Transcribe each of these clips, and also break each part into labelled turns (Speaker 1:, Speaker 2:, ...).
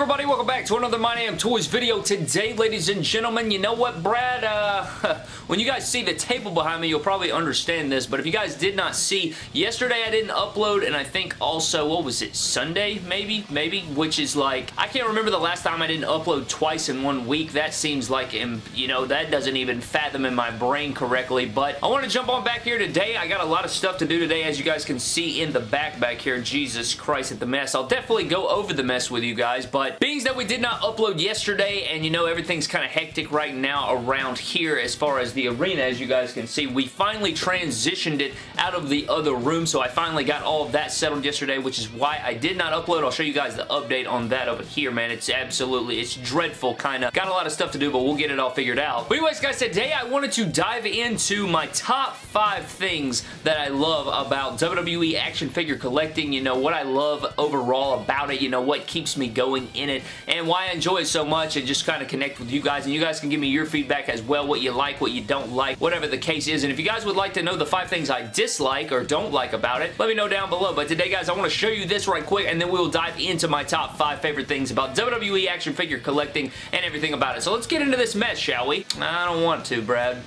Speaker 1: everybody? Welcome back to another My Damn Toys video. Today, ladies and gentlemen, you know what, Brad? Uh, when you guys see the table behind me, you'll probably understand this, but if you guys did not see, yesterday I didn't upload, and I think also, what was it, Sunday, maybe? Maybe? Which is like, I can't remember the last time I didn't upload twice in one week. That seems like, you know, that doesn't even fathom in my brain correctly, but I want to jump on back here today. I got a lot of stuff to do today, as you guys can see in the back back here. Jesus Christ at the mess. I'll definitely go over the mess with you guys, but but that we did not upload yesterday and you know everything's kind of hectic right now around here as far as the arena as you guys can see, we finally transitioned it out of the other room so I finally got all of that settled yesterday which is why I did not upload. I'll show you guys the update on that over here man. It's absolutely, it's dreadful kind of. Got a lot of stuff to do but we'll get it all figured out. But anyways guys, today I wanted to dive into my top five things that I love about WWE action figure collecting. You know, what I love overall about it. You know, what keeps me going in it and why I enjoy it so much and just kind of connect with you guys and you guys can give me your feedback as well, what you like, what you don't like, whatever the case is. And if you guys would like to know the five things I dislike or don't like about it, let me know down below. But today, guys, I want to show you this right quick and then we'll dive into my top five favorite things about WWE action figure collecting and everything about it. So let's get into this mess, shall we? I don't want to, Brad.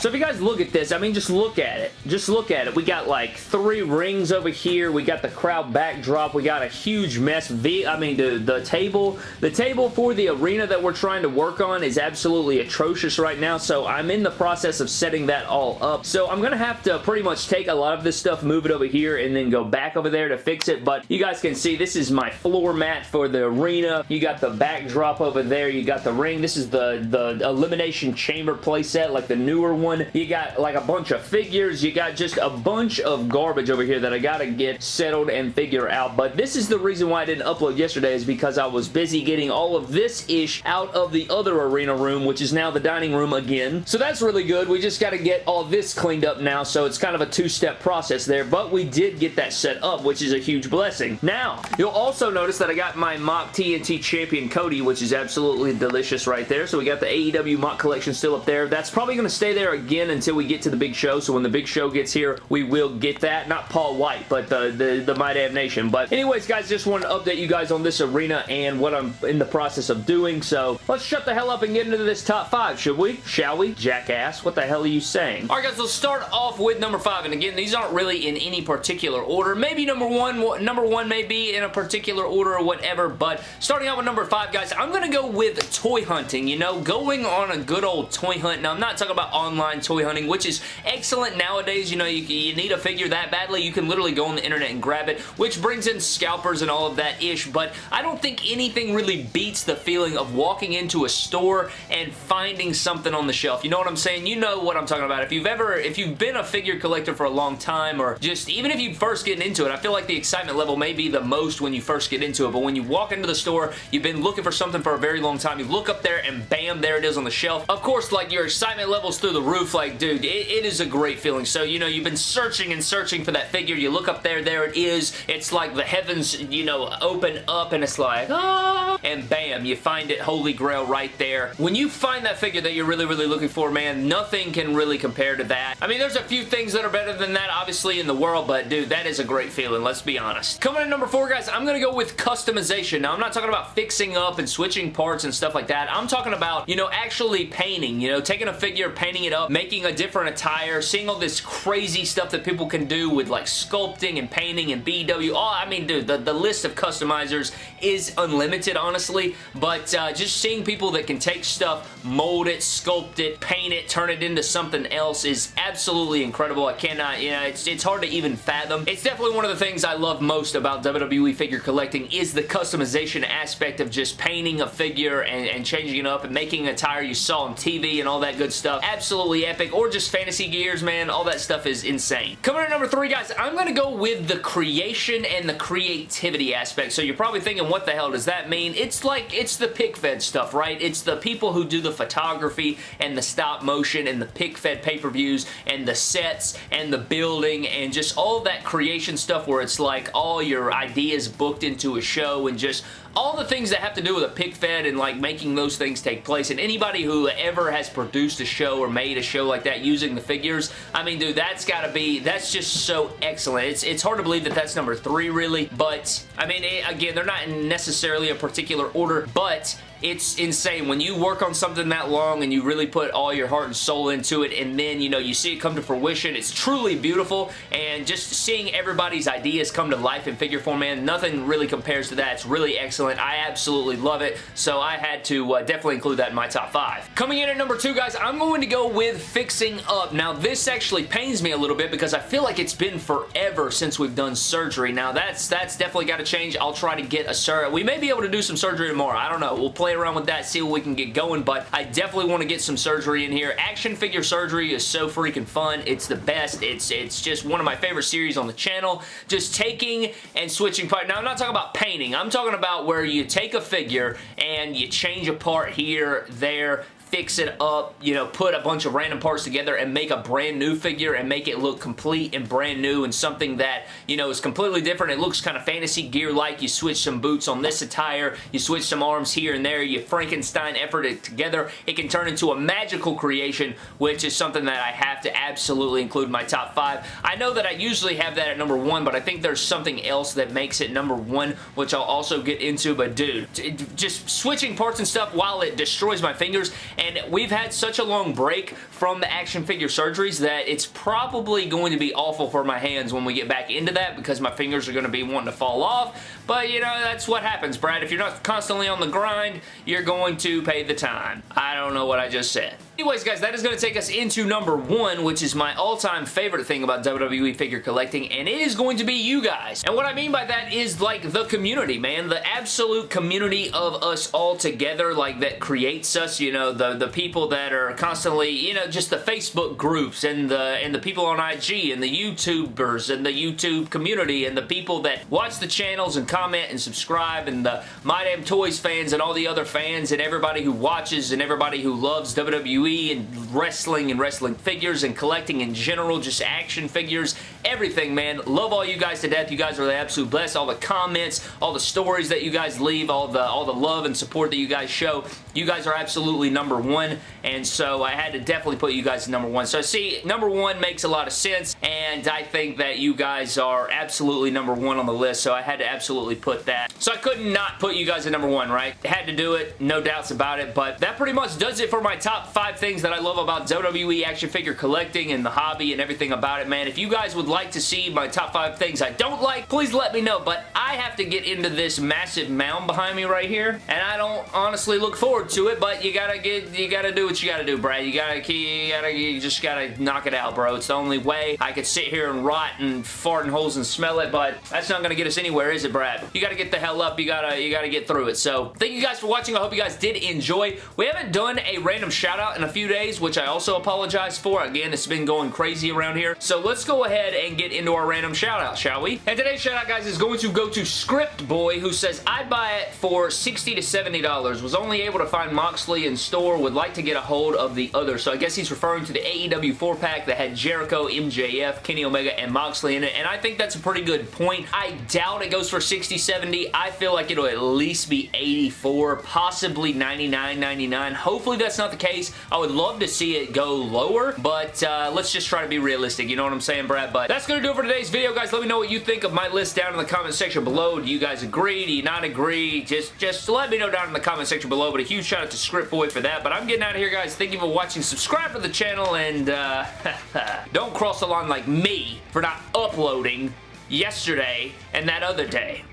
Speaker 1: So if you guys look at this, I mean, just look at it. Just look at it. We got like three rings over here. We got the crowd backdrop. We got a huge mess. I mean, the, the table, the table for the arena that we're trying to work on is absolutely atrocious right now. So I'm in the process of setting that all up. So I'm going to have to pretty much take a lot of this stuff, move it over here, and then go back over there to fix it. But you guys can see this is my floor mat for the arena. You got the backdrop over there. You got the ring. This is the, the Elimination Chamber playset, like the newer one one. You got like a bunch of figures. You got just a bunch of garbage over here that I gotta get settled and figure out. But this is the reason why I didn't upload yesterday is because I was busy getting all of this ish out of the other arena room, which is now the dining room again. So that's really good. We just gotta get all this cleaned up now. So it's kind of a two-step process there. But we did get that set up, which is a huge blessing. Now, you'll also notice that I got my mock TNT Champion Cody, which is absolutely delicious right there. So we got the AEW mock collection still up there. That's probably going to stay there again until we get to the big show. So when the big show gets here, we will get that. Not Paul White, but the, the, the My Damn Nation. But anyways, guys, just wanted to update you guys on this arena and what I'm in the process of doing. So let's shut the hell up and get into this top five, should we? Shall we? Jackass, what the hell are you saying? Alright guys, let's start off with number five. And again, these aren't really in any particular order. Maybe number one, number one may be in a particular order or whatever, but starting out with number five, guys, I'm going to go with toy hunting, you know, going on a good old toy hunt. Now, I'm not talking about online toy hunting, which is excellent nowadays. You know, you, you need a figure that badly, you can literally go on the internet and grab it, which brings in scalpers and all of that ish, but I don't think anything really beats the feeling of walking into a store and finding something on the shelf. You know what I'm saying? You know what I'm talking about. If you've ever, if you've been a figure collector for a long time, or just even if you first get into it, I feel like the excitement level may be the most when you first get into it, but when you walk into the store, you've been looking for something for a very long time, you look up there and bam, there it is on the shelf. Of course, like your excitement level's through the roof, like dude, it, it is a great feeling. So, you know, you've been searching and searching for that figure. You look up there, there it is. It's like the heavens, you know, open up and it's like, ah, and bam, you find it, holy grail right there. When you find that figure that you're really, really looking for, man, nothing can really compare to that. I mean, there's a few things that are better than that, obviously, in the world, but dude, that is a great feeling, let's be honest. Coming in number four, guys, I'm to go with customization. Now, I'm not talking about fixing up and switching parts and stuff like that. I'm talking about, you know, actually painting, you know, taking a figure, painting it up, making a different attire, seeing all this crazy stuff that people can do with like sculpting and painting and BW. Oh, I mean, dude, the, the list of customizers is unlimited, honestly, but uh, just seeing people that can take stuff, mold it, sculpt it, paint it, turn it into something else is absolutely incredible. I cannot, you know, it's, it's hard to even fathom. It's definitely one of the things I love most about WWE figure collecting is the customization aspect of just painting a figure and, and changing it up and making a tire you saw on TV and all that good stuff. Absolutely epic. Or just fantasy gears, man. All that stuff is insane. Coming in number three, guys, I'm going to go with the creation and the creativity aspect. So you're probably thinking, what the hell does that mean? It's like, it's the pic fed stuff, right? It's the people who do the photography and the stop motion and the pic fed pay-per-views and the sets and the building and just all that creation stuff where it's like all your ideas booked into a show and just all the things that have to do with a pic fed and like making those things take place. And anybody who ever has produced a show or made a show like that using the figures, I mean, dude, that's got to be, that's just so excellent. It's, it's hard to believe that that's number three, really. But, I mean, it, again, they're not necessarily a particular order, but it's insane. When you work on something that long and you really put all your heart and soul into it and then, you know, you see it come to fruition, it's truly beautiful and just seeing everybody's ideas come to life in figure form, man, nothing really compares to that. It's really excellent. I absolutely love it, so I had to uh, definitely include that in my top five. Coming in at number two, guys, I'm going to go with Fixing Up. Now, this actually pains me a little bit because I feel like it's been forever since we've done surgery. Now, that's that's definitely got to change. I'll try to get a surgery. We may be able to do some surgery tomorrow. I don't know. We'll play play around with that, see what we can get going, but I definitely want to get some surgery in here. Action figure surgery is so freaking fun. It's the best. It's, it's just one of my favorite series on the channel. Just taking and switching part. Now, I'm not talking about painting. I'm talking about where you take a figure and you change a part here, there, fix it up, you know, put a bunch of random parts together and make a brand new figure and make it look complete and brand new and something that, you know, is completely different. It looks kind of fantasy gear-like. You switch some boots on this attire, you switch some arms here and there, you Frankenstein effort it together. It can turn into a magical creation, which is something that I have to absolutely include in my top five. I know that I usually have that at number one, but I think there's something else that makes it number one, which I'll also get into, but dude, just switching parts and stuff while it destroys my fingers and we've had such a long break from the action figure surgeries that it's probably going to be awful for my hands when we get back into that because my fingers are going to be wanting to fall off. But, you know, that's what happens, Brad. If you're not constantly on the grind, you're going to pay the time. I don't know what I just said. Anyways, guys, that is going to take us into number one, which is my all-time favorite thing about WWE figure collecting, and it is going to be you guys. And what I mean by that is, like, the community, man. The absolute community of us all together, like, that creates us, you know, the, the people that are constantly, you know, just the Facebook groups and the, and the people on IG and the YouTubers and the YouTube community and the people that watch the channels and comment and subscribe and the My Damn Toys fans and all the other fans and everybody who watches and everybody who loves WWE and wrestling and wrestling figures and collecting in general, just action figures, everything, man. Love all you guys to death. You guys are the absolute best. All the comments, all the stories that you guys leave, all the, all the love and support that you guys show. You guys are absolutely number one, and so I had to definitely put you guys number one. So see, number one makes a lot of sense, and I think that you guys are absolutely number one on the list, so I had to absolutely put that. So I could not put you guys at number one, right? Had to do it, no doubts about it, but that pretty much does it for my top five things that I love about WWE action figure collecting and the hobby and everything about it, man. If you guys would like to see my top five things I don't like, please let me know, but I have to get into this massive mound behind me right here, and I don't honestly look forward to it, but you gotta get, you gotta do what you gotta do, Brad. You gotta, you gotta, you just gotta knock it out, bro. It's the only way I could sit here and rot and fart in holes and smell it, but that's not gonna get us anywhere, is it, Brad? You gotta get the hell up. You gotta, you gotta get through it. So, thank you guys for watching. I hope you guys did enjoy. We haven't done a random shout out in a few days, which I also apologize for. Again, it's been going crazy around here. So, let's go ahead and get into our random shout out, shall we? And today's shout out, guys, is going to go to Script Boy, who says, I'd buy it for 60 to $70. Was only able to find Moxley in store. Would like to get a hold of the other. So I guess he's referring to the AEW 4-pack that had Jericho, MJF, Kenny Omega, and Moxley in it. And I think that's a pretty good point. I doubt it goes for 60, 70. I feel like it'll at least be 84, possibly 99, 99. Hopefully that's not the case. I would love to see it go lower, but uh, let's just try to be realistic. You know what I'm saying, Brad? But that's going to do it for today's video, guys. Let me know what you think of my list down in the comment section below. Do you guys agree? Do you not agree? Just, just let me know down in the comment section below. But a huge shout out to Script Boy for that. But I'm getting out of here, guys. Thank you for watching. Subscribe to the channel, and uh, don't cross the line like me for not uploading yesterday and that other day.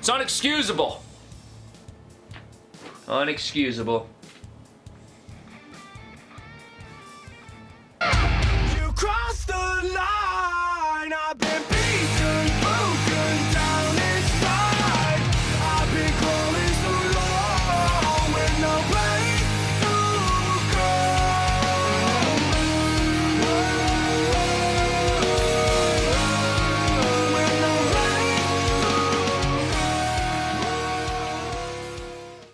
Speaker 1: It's unexcusable. Unexcusable.